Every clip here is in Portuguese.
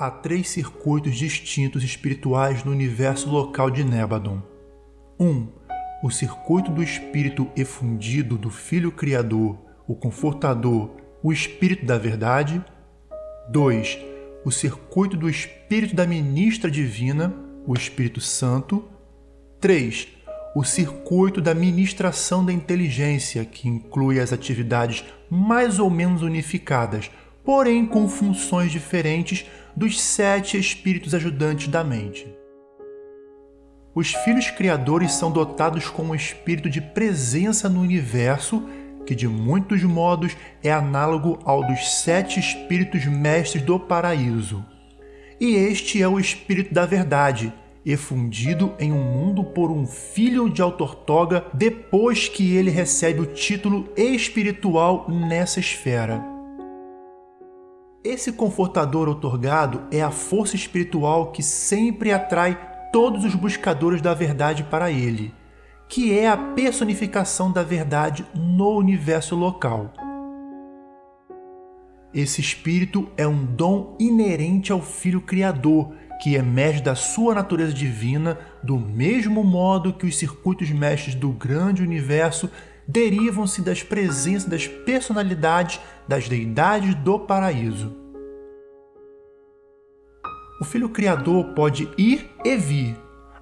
Há três circuitos distintos espirituais no universo local de Nebadon. 1. Um, o circuito do espírito efundido do Filho Criador, o Confortador, o Espírito da Verdade. 2. O circuito do espírito da ministra divina, o Espírito Santo. 3. O circuito da ministração da inteligência, que inclui as atividades mais ou menos unificadas, porém com funções diferentes dos sete espíritos ajudantes da mente. Os filhos criadores são dotados com um espírito de presença no universo que, de muitos modos, é análogo ao dos sete espíritos mestres do paraíso. E este é o espírito da verdade, efundido em um mundo por um filho de Autortoga depois que ele recebe o título espiritual nessa esfera. Esse confortador otorgado é a força espiritual que sempre atrai todos os buscadores da verdade para ele, que é a personificação da verdade no universo local. Esse espírito é um dom inerente ao Filho Criador, que emerge da sua natureza divina, do mesmo modo que os circuitos mestres do grande universo derivam-se das presenças das personalidades das deidades do paraíso. O Filho Criador pode ir e vir.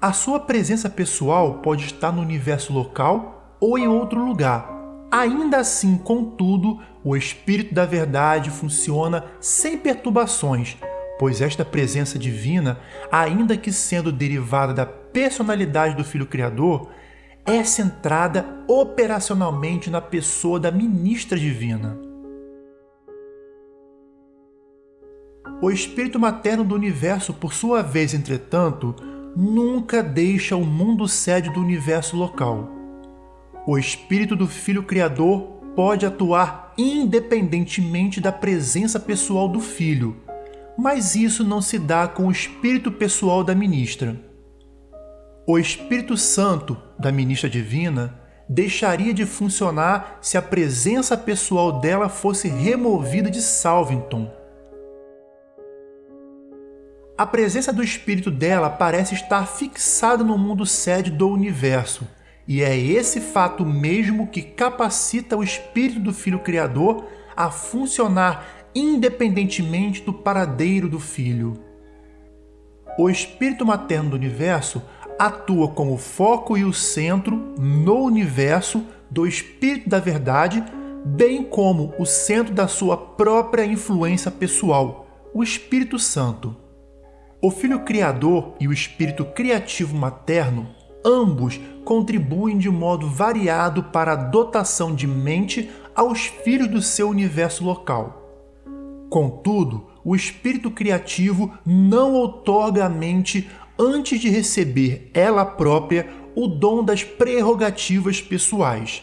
A sua presença pessoal pode estar no universo local ou em outro lugar. Ainda assim, contudo, o Espírito da Verdade funciona sem perturbações, pois esta presença divina, ainda que sendo derivada da personalidade do Filho Criador, é centrada operacionalmente na pessoa da ministra divina. O espírito materno do universo, por sua vez, entretanto, nunca deixa o mundo sede do universo local. O espírito do filho criador pode atuar independentemente da presença pessoal do filho, mas isso não se dá com o espírito pessoal da ministra. O Espírito Santo da ministra divina deixaria de funcionar se a presença pessoal dela fosse removida de Salvington. A presença do espírito dela parece estar fixada no mundo sede do universo, e é esse fato mesmo que capacita o espírito do Filho Criador a funcionar independentemente do paradeiro do Filho. O espírito materno do universo atua como foco e o centro no universo do Espírito da Verdade, bem como o centro da sua própria influência pessoal, o Espírito Santo. O Filho Criador e o Espírito Criativo Materno, ambos contribuem de modo variado para a dotação de mente aos filhos do seu universo local. Contudo, o espírito criativo não outorga à mente antes de receber ela própria o dom das prerrogativas pessoais.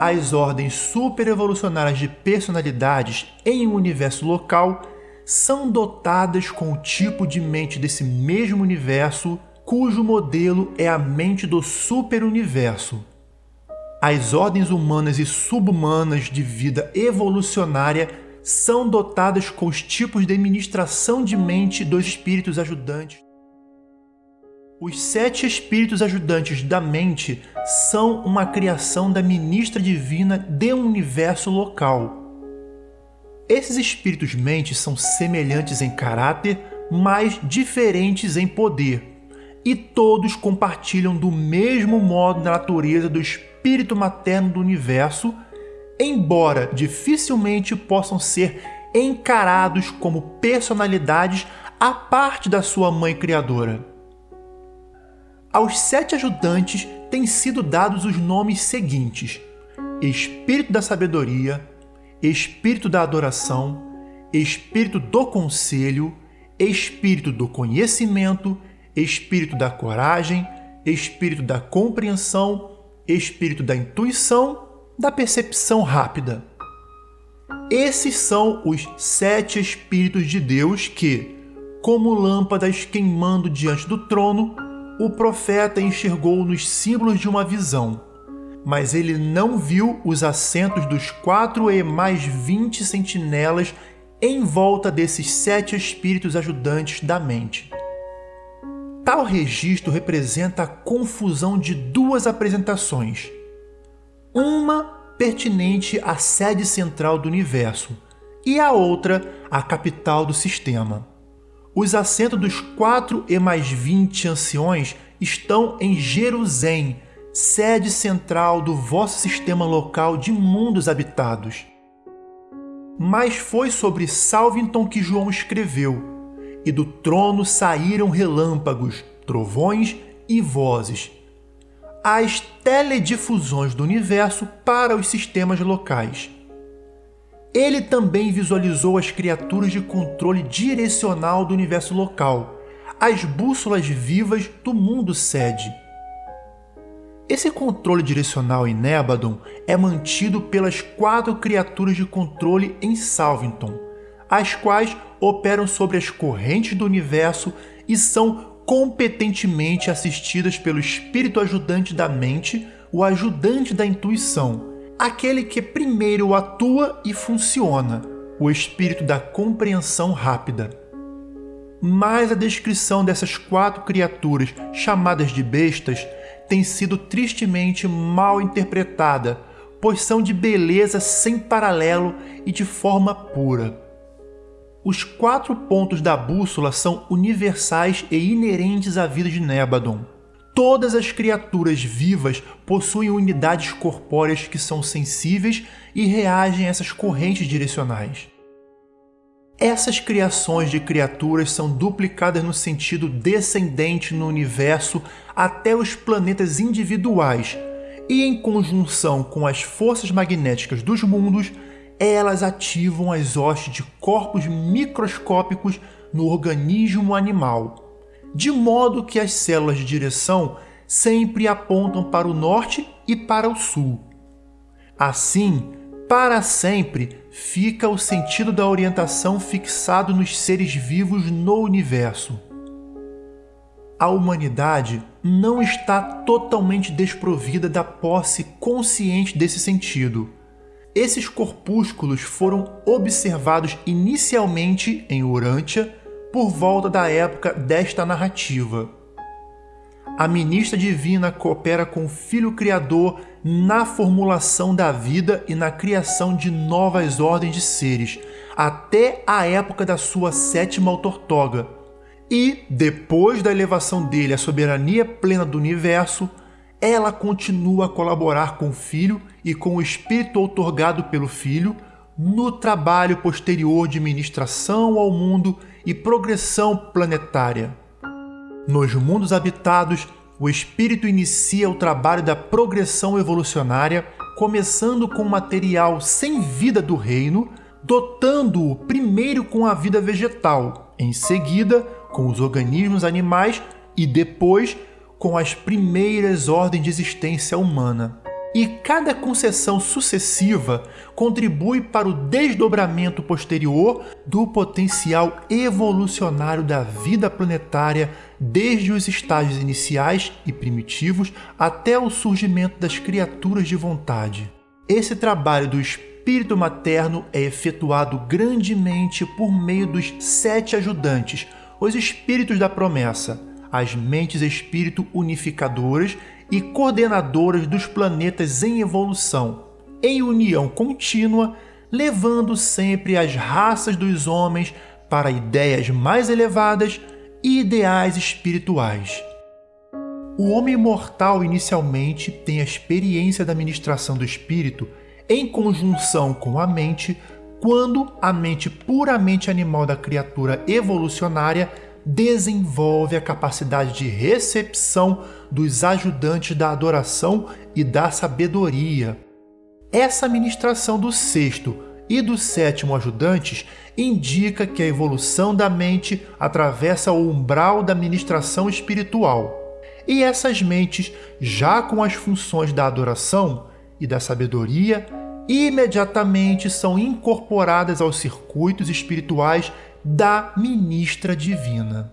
As ordens superevolucionárias de personalidades em um universo local são dotadas com o tipo de mente desse mesmo universo, cujo modelo é a mente do superuniverso. As ordens humanas e subhumanas de vida evolucionária são dotadas com os tipos de administração de mente dos espíritos ajudantes. Os sete espíritos ajudantes da mente são uma criação da ministra divina de um universo local. Esses espíritos mentes são semelhantes em caráter, mas diferentes em poder, e todos compartilham do mesmo modo da natureza do espírito materno do universo embora dificilmente possam ser encarados como personalidades à parte da sua mãe criadora. Aos sete ajudantes têm sido dados os nomes seguintes: Espírito da Sabedoria, Espírito da Adoração, Espírito do Conselho, Espírito do Conhecimento, Espírito da Coragem, Espírito da Compreensão, Espírito da Intuição da percepção rápida. Esses são os sete Espíritos de Deus que, como lâmpadas queimando diante do trono, o profeta enxergou nos símbolos de uma visão. mas ele não viu os assentos dos quatro e mais vinte sentinelas em volta desses sete espíritos ajudantes da mente. Tal registro representa a confusão de duas apresentações. Uma pertinente à sede central do universo e a outra à capital do sistema. Os assentos dos quatro e mais vinte anciões estão em Jerusalém, sede central do vosso sistema local de mundos habitados. Mas foi sobre Salvington que João escreveu, e do trono saíram relâmpagos, trovões e vozes. As teledifusões do universo para os sistemas locais. Ele também visualizou as criaturas de controle direcional do universo local, as bússolas vivas do mundo sede. Esse controle direcional em Nebadon é mantido pelas quatro criaturas de controle em Salvington, as quais operam sobre as correntes do universo e são competentemente assistidas pelo espírito ajudante da mente, o ajudante da intuição, aquele que primeiro atua e funciona, o espírito da compreensão rápida. Mas a descrição dessas quatro criaturas, chamadas de bestas, tem sido tristemente mal interpretada, pois são de beleza sem paralelo e de forma pura. Os quatro pontos da bússola são universais e inerentes à vida de Nebadon. Todas as criaturas vivas possuem unidades corpóreas que são sensíveis e reagem a essas correntes direcionais. Essas criações de criaturas são duplicadas no sentido descendente no universo até os planetas individuais, e em conjunção com as forças magnéticas dos mundos, elas ativam as hostes de corpos microscópicos no organismo animal de modo que as células de direção sempre apontam para o norte e para o sul. Assim, para sempre fica o sentido da orientação fixado nos seres vivos no universo. A humanidade não está totalmente desprovida da posse consciente desse sentido. Esses corpúsculos foram observados inicialmente em Urântia por volta da época desta narrativa. A ministra divina coopera com o Filho Criador na formulação da vida e na criação de novas ordens de seres, até a época da sua sétima autortoga. E, depois da elevação dele à soberania plena do universo, ela continua a colaborar com o Filho e com o Espírito outorgado pelo Filho no trabalho posterior de ministração ao mundo e progressão planetária. Nos mundos habitados, o espírito inicia o trabalho da progressão evolucionária, começando com o material sem vida do reino, dotando-o primeiro com a vida vegetal, em seguida com os organismos animais e depois com as primeiras ordens de existência humana e cada concessão sucessiva contribui para o desdobramento posterior do potencial evolucionário da vida planetária desde os estágios iniciais e primitivos até o surgimento das criaturas de vontade. Esse trabalho do espírito materno é efetuado grandemente por meio dos sete ajudantes, os espíritos da promessa, as mentes espírito unificadoras e coordenadoras dos planetas em evolução, em união contínua, levando sempre as raças dos homens para ideias mais elevadas e ideais espirituais. O homem mortal inicialmente tem a experiência da ministração do espírito em conjunção com a mente, quando a mente puramente animal da criatura evolucionária desenvolve a capacidade de recepção dos ajudantes da adoração e da sabedoria. Essa ministração do sexto e do sétimo ajudantes indica que a evolução da mente atravessa o umbral da ministração espiritual. E essas mentes, já com as funções da adoração e da sabedoria, imediatamente são incorporadas aos circuitos espirituais da ministra divina.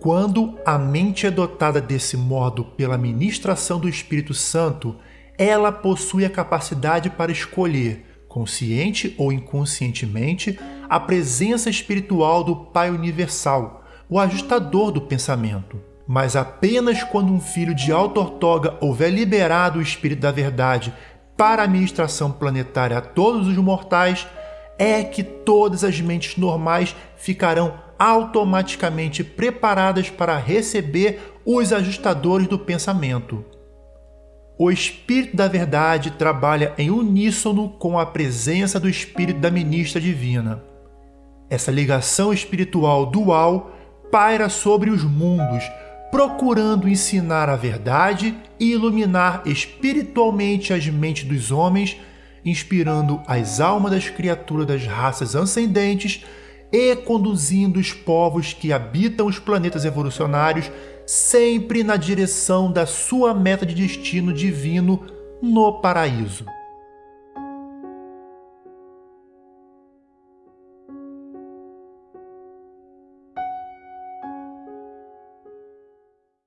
Quando a mente é dotada desse modo pela ministração do Espírito Santo, ela possui a capacidade para escolher, consciente ou inconscientemente, a presença espiritual do Pai Universal, o ajustador do pensamento. Mas apenas quando um filho de Alta Ortoga houver liberado o Espírito da Verdade para a administração planetária a todos os mortais, é que todas as mentes normais ficarão automaticamente preparadas para receber os ajustadores do pensamento. O Espírito da Verdade trabalha em uníssono com a presença do Espírito da Ministra Divina. Essa ligação espiritual dual paira sobre os mundos, procurando ensinar a verdade e iluminar espiritualmente as mentes dos homens, inspirando as almas das criaturas das raças ascendentes e conduzindo os povos que habitam os planetas evolucionários sempre na direção da sua meta de destino divino no paraíso.